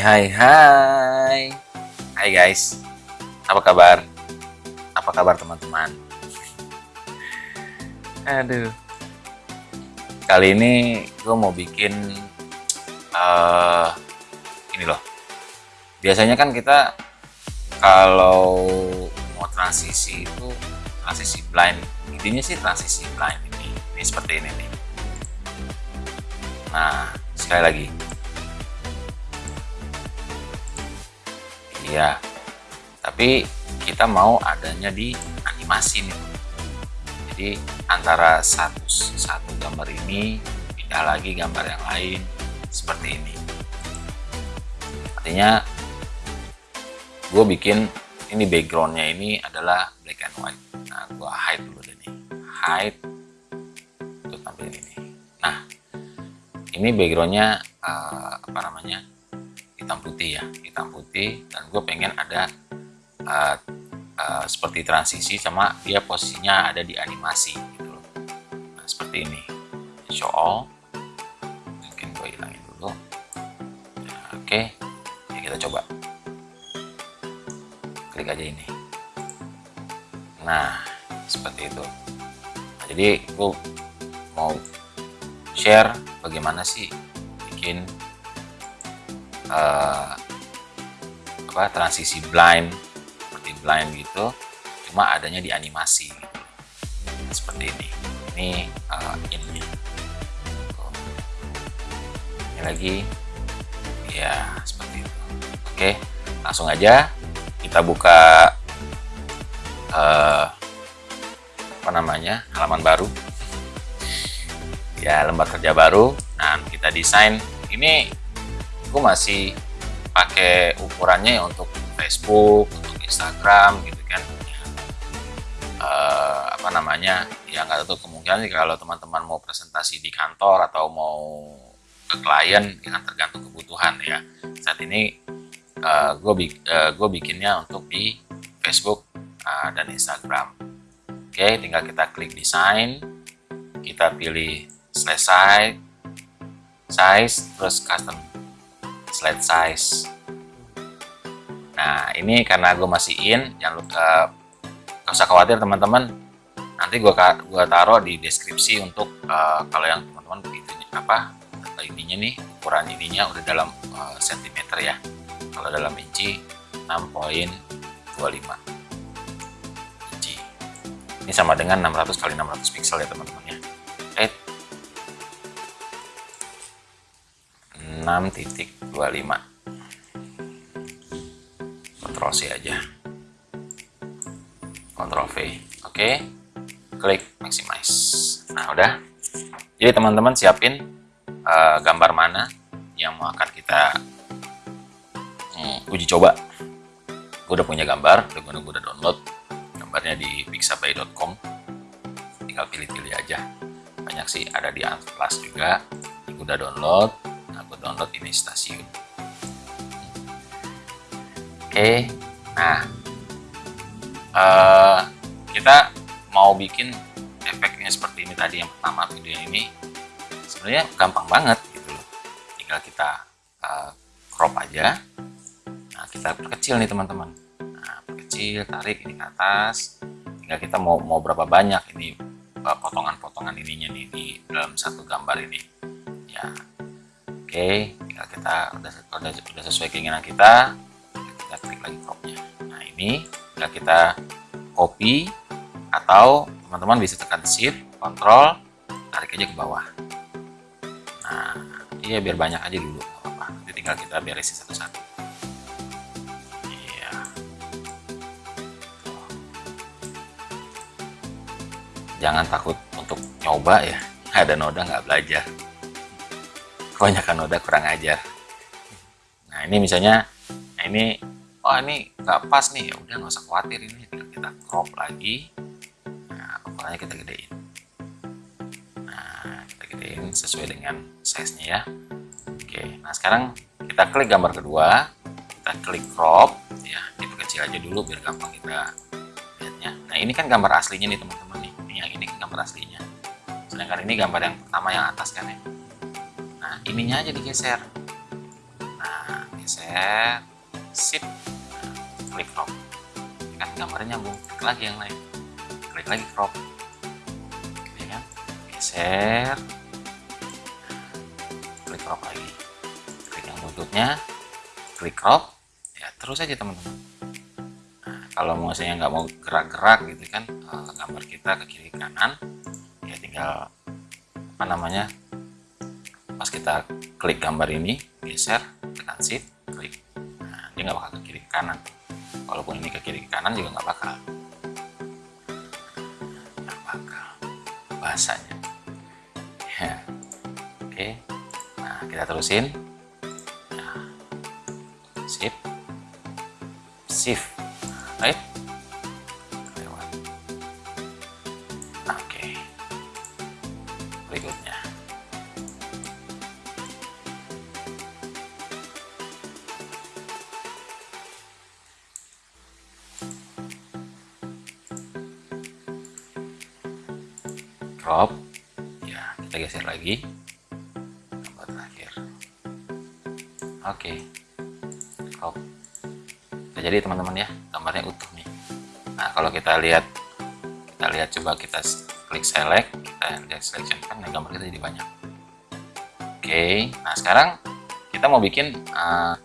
Hai hai. Hai guys. Apa kabar? Apa kabar teman-teman? Aduh. Kali ini gue mau bikin uh, Ini loh. Biasanya kan kita Kalau mau transisi itu Transisi blind. Intinya sih transisi blind ini. Ini seperti ini nih. Nah sekali lagi Iya. Tapi kita mau adanya di animasi nih. Jadi antara satu satu gambar ini pindah lagi gambar yang lain seperti ini. Artinya gue bikin ini backgroundnya ini adalah black and white. Nah, gue hide dulu deh nih. Hide untuk tampil ini. Nah, ini backgroundnya uh, apa namanya? Hitam putih ya hitam putih. Dan gue pengen ada uh, uh, seperti transisi sama dia posisinya ada di animasi gitu loh. Nah, seperti ini. Show all mungkin gue hilangin dulu. Nah, oke. Okay. ya kita coba. Klik aja ini. Nah seperti itu. Nah, jadi gue mau share bagaimana sih bikin uh, apa transisi blind seperti blind gitu cuma adanya di animasi gitu. seperti ini. Ini uh, ini. Ini lagi. Ya seperti itu. Oke langsung aja kita buka uh, apa namanya halaman baru. Ya lembar kerja baru. Nah kita desain. Ini gue masih pakai ukurannya ya untuk Facebook, untuk Instagram gitu kan. Uh, apa namanya? Ya nggak tahu kemungkinan sih kalau teman-teman mau presentasi di kantor atau mau ke klien yang tergantung kebutuhan ya. Saat ini uh, gue uh, gue bikinnya untuk di Facebook uh, dan Instagram. Oke, tinggal kita klik desain, kita pilih selesai, size, terus custom slide size. Nah ini karena gue masih in jangan lupa gak usah khawatir teman-teman. Nanti gue gua taruh di deskripsi untuk uh, kalau yang teman-teman itu apa ininya nih ukuran ininya udah dalam uh, ya. Kalau dalam inci 6.25 inci. Ini sama dengan 600 kali 600 pixel ya teman-teman ya 6.25 Ctrl C aja. Ctrl V oke. Klik maximize. Nah udah. Jadi teman-teman siapin uh, gambar mana yang mau akan kita hmm, uji coba. Gue udah punya gambar udah gue udah download. Gambarnya di pixabay.com tinggal pilih-pilih aja. Banyak sih ada di Unsplash juga. Gue udah download download ini stasiun. Oke nah uh, kita mau bikin efeknya seperti ini tadi yang pertama video ini. Sebenarnya gampang banget gitu loh. Tinggal kita uh, crop aja. Nah kita perkecil nih teman-teman. Nah perkecil tarik ini ke atas. Tinggal kita mau mau berapa banyak ini eh, potongan-potongan ininya nih di dalam satu gambar ini. Ya Oke, tinggal kita udah, udah, udah sesuai keinginan kita, kita klik lagi cropnya. Nah ini tinggal kita copy atau teman-teman bisa tekan shift, control, tarik aja ke bawah. Nah, iya biar banyak aja dulu, apa-apa. Nanti tinggal kita beresin satu-satu. Iya. Jangan takut untuk nyoba ya. Ada noda nggak belajar kebanyakan noda kurang ajar. Nah ini misalnya nah ini oh ini nggak pas nih. Ya udah nggak usah khawatir ini kita crop lagi. Nah ukurannya kita gedein. Nah kita gedein sesuai dengan size nya ya. Oke nah sekarang kita klik gambar kedua. Kita klik crop. Ya kita kecil aja dulu biar gampang kita lihatnya. Nah ini kan gambar aslinya nih teman-teman nih. Ini yang ini kan gambar aslinya. Sedangkan ini gambar yang pertama yang atas kan ya ininya aja digeser. Nah geser. Sip. Klik crop kan gambarnya nyambung. Klik lagi yang lain. Klik lagi crop ya kan? Geser. Klik crop lagi. Klik yang buntutnya klik crop ya terus aja teman-teman. Nah, kalau misalnya nggak mau gerak-gerak gitu kan eh, gambar kita ke kiri kanan ya tinggal apa namanya pas kita klik gambar ini geser tekan shift klik. Nah, dia nggak bakal ke kiri ke kanan. Walaupun ini ke kiri ke kanan juga nggak bakal. Nggak bakal. Bahasanya. Ya. Oke. Nah kita terusin. Nah, shift shift. Right crop ya kita geser lagi. Gambar terakhir oke. Crop nah, jadi teman-teman ya. Gambarnya utuh nih. Nah kalau kita lihat kita lihat coba kita klik select kita lihat selection kan nah, gambar kita jadi banyak. Oke. Nah sekarang kita mau bikin uh,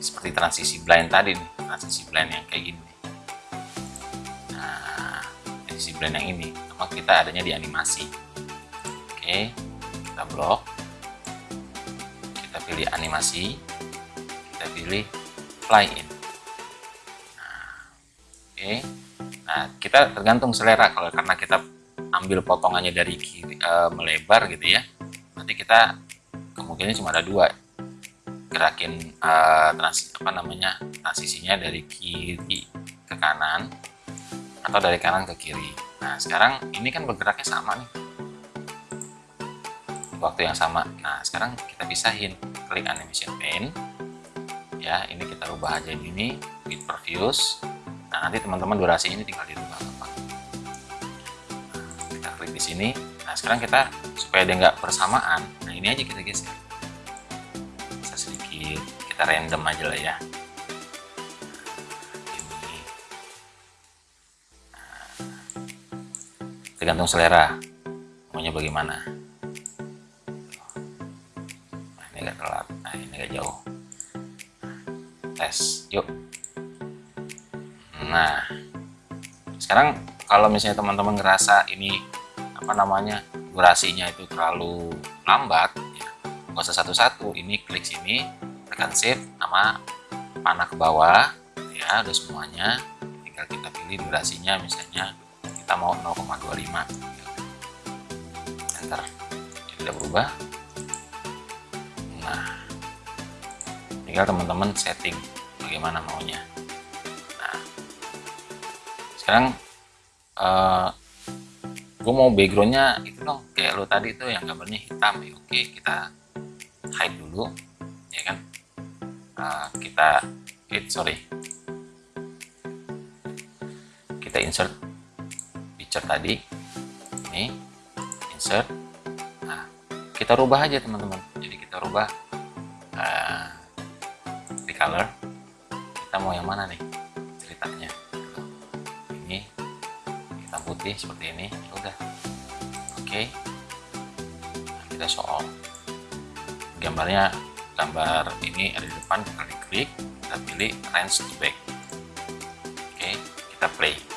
seperti transisi blind tadi nih transisi blind yang kayak gini nah transisi blind yang ini maka kita adanya di animasi. Oke kita blok. Kita pilih animasi. Kita pilih fly in nah, oke. Nah kita tergantung selera. Kalau karena kita ambil potongannya dari kiri e, melebar gitu ya nanti kita kemungkinan cuma ada dua. Gerakin e, trans apa namanya transisinya dari kiri ke kanan atau dari kanan ke kiri Nah, sekarang ini kan bergeraknya sama nih. Waktu yang sama. Nah, sekarang kita pisahin. Klik animation pane. Ya, ini kita rubah aja ini with previews. Nah, nanti teman-teman durasi ini tinggal dirubah gampang. Nah, kita klik di sini. Nah, sekarang kita supaya dia nggak bersamaan. Nah, ini aja kita geser. Bisa sedikit kita random aja lah ya. Tergantung selera. Maunya bagaimana? Nah, ini agak telat. Nah ini agak jauh. Tes yuk. Nah sekarang kalau misalnya teman-teman ngerasa ini apa namanya durasinya itu terlalu lambat ya, nggak usah satu-satu. Ini klik sini tekan shift sama panah ke bawah ya udah semuanya. Tinggal kita pilih durasinya misalnya mau 0,25 enter tidak berubah. Nah tinggal teman-teman setting bagaimana maunya. Nah sekarang uh, gue mau backgroundnya itu dong. Kayak lo tadi tuh yang gambarnya hitam. Ya oke kita hide dulu ya kan? Uh, kita it sorry. Kita insert picture tadi. Ini insert. Nah kita rubah aja teman-teman. Jadi kita rubah uh, di color. Kita mau yang mana nih? Ceritanya. Ini hitam putih seperti ini. Ya udah. Oke. Okay. nah, kita show gambarnya gambar ini ada di depan. Kita klik kita pilih range to back oke okay. kita play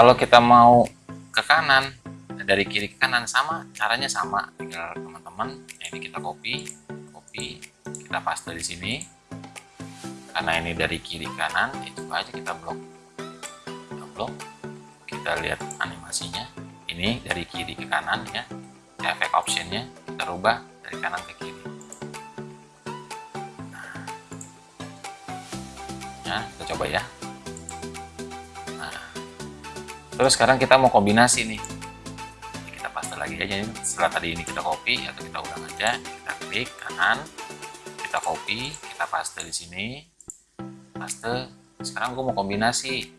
kalau kita mau ke kanan dari kiri ke kanan sama caranya sama. Tinggal teman-teman nah, ini kita copy copy kita paste di sini. Karena ini dari kiri ke kanan itu aja kita blok. Kita blok kita lihat animasinya. Ini dari kiri ke kanan ya efek optionnya kita rubah dari kanan ke kiri. Nah, kita coba ya terus sekarang kita mau kombinasi nih. Kita paste lagi aja setelah tadi ini kita copy atau kita ulang aja kita klik kanan kita copy kita paste di sini. Paste sekarang gue mau kombinasi.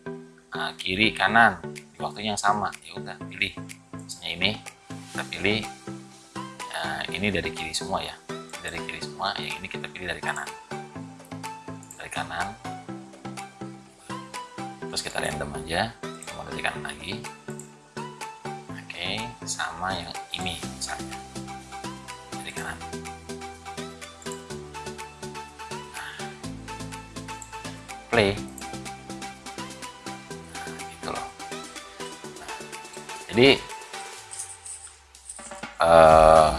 Nah, kiri kanan. Waktu yang sama. Ya udah pilih. Misalnya ini kita pilih. Ya, ini dari kiri semua ya. Dari kiri semua yang ini kita pilih dari kanan. Dari kanan. Terus kita random aja kanan lagi. Oke sama yang ini misalnya. Dari kanan. Play. Nah, gitu loh. Jadi uh,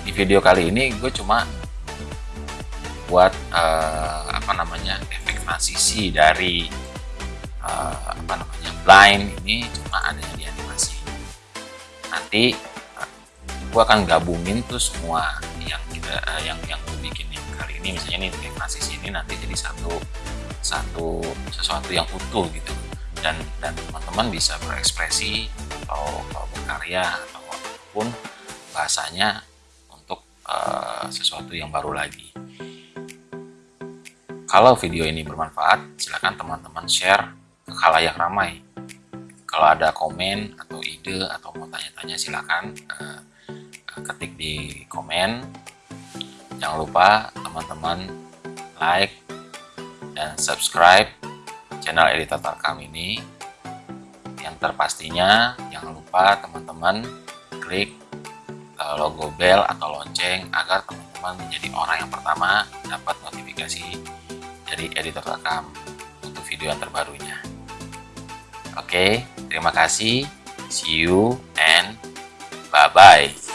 di video kali ini gue cuma buat uh, apa namanya efek transisi dari uh, apa namanya blind ini cuma adanya di animasi. Nanti uh, gue akan gabungin tuh semua yang kita uh, yang yang gue bikin yang kali ini. Misalnya nih efek transisi ini nanti jadi satu satu sesuatu yang utuh gitu. Dan dan teman-teman bisa berekspresi atau, atau berkarya atau apa pun bahasanya untuk uh, sesuatu yang baru lagi. Kalau video ini bermanfaat, silakan teman-teman share khalayak ramai. Kalau ada komen atau ide atau mau tanya-tanya silakan uh, ketik di komen. Jangan lupa teman-teman like dan subscribe channel editor Tarkam ini. Yang terpastinya jangan lupa teman-teman klik uh, logo bell atau lonceng agar teman-teman menjadi orang yang pertama dapat notifikasi dari editor rekam untuk video yang terbarunya. Oke, terima kasih. See you and bye-bye.